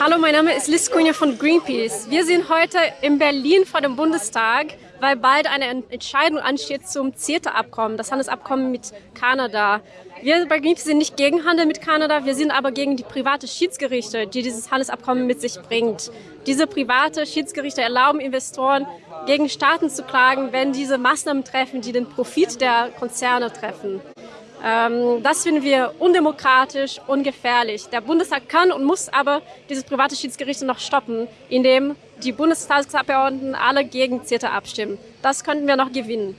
Hallo, mein Name ist Liz Kunja von Greenpeace. Wir sind heute in Berlin vor dem Bundestag, weil bald eine Entscheidung ansteht zum CETA-Abkommen, das Handelsabkommen mit Kanada. Wir bei Greenpeace sind nicht gegen Handel mit Kanada, wir sind aber gegen die private Schiedsgerichte, die dieses Handelsabkommen mit sich bringt. Diese private Schiedsgerichte erlauben Investoren, gegen Staaten zu klagen, wenn diese Maßnahmen treffen, die den Profit der Konzerne treffen. Ähm, das finden wir undemokratisch, ungefährlich. Der Bundestag kann und muss aber dieses private Schiedsgericht noch stoppen, indem die Bundestagsabgeordneten alle gegen CETA abstimmen. Das könnten wir noch gewinnen.